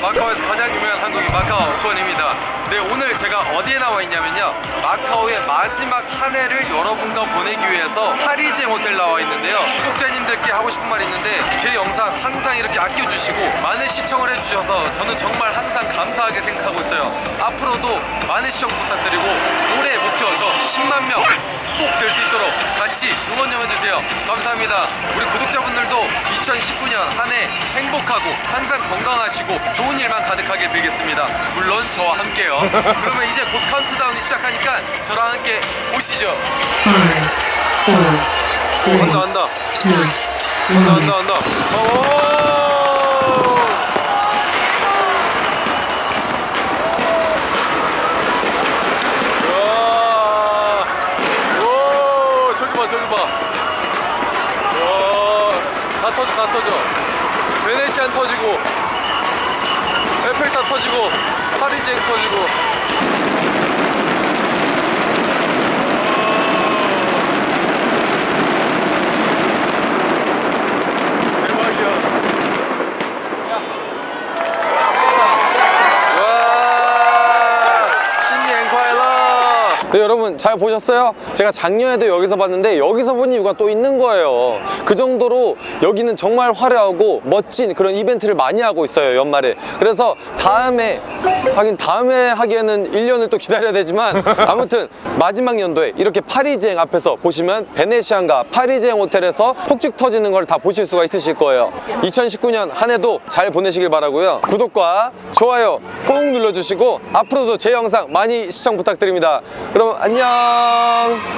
마카오에서 가장 유명한 한국인 마카오 권입니다. 네, 오늘 제가 어디에 나와 있냐면요. 마카오의 마지막 한 해를 여러분과 보내기 위해서 파리제 호텔 나와 있는데요. 구독자님들 께 하고 싶은 말이 있는데 제 영상 항상 이렇게 아껴주시고 많은 시청을 해주셔서 저는 정말 항상 감사하게 생각하고 있어요. 앞으로도 많은 시청 부탁드리고 올해 목표 저 10만 명 꼭 될 수 있도록 같이 응원 좀 해주세요. 감사합니다. 우리 구독자분들도 2019년 한 해 행복하고 항상 건강하시고 좋은 일만 가득하길 빌겠습니다. 물론 저와 함께요. 그러면 이제 곧 카운트다운이 시작하니까 저랑 함께 오시죠. Five, four, three, 한다 한다 one. 한다 한다. 오! 와. 오, 저기 봐, 저기 봐. 와, 다 터져, 다 터져. 베네시안 터지고, 에펠 다 터지고, 파리쟁 터지고. 대박이야. 와 신년 콰일러 네 여러분 잘 보셨어요? 제가 작년에도 여기서 봤는데 여기서 본 이유가 또 있는 거예요. 그 정도로 여기는 정말 화려하고 멋진 그런 이벤트를 많이 하고 있어요 연말에. 그래서 다음에 하긴 다음에 하기에는 1년을 또 기다려야 되지만 아무튼 마지막 연도에 이렇게 파리지행 앞에서 보시면 베네시안과 파리지행 호텔에서 폭죽 터지는 걸 다 보실 수가 있으실 거예요. 2019년 한 해도 잘 보내시길 바라고요. 구독과 좋아요 꼭 눌러주시고 앞으로도 제 영상 많이 시청 부탁드립니다 그럼 안녕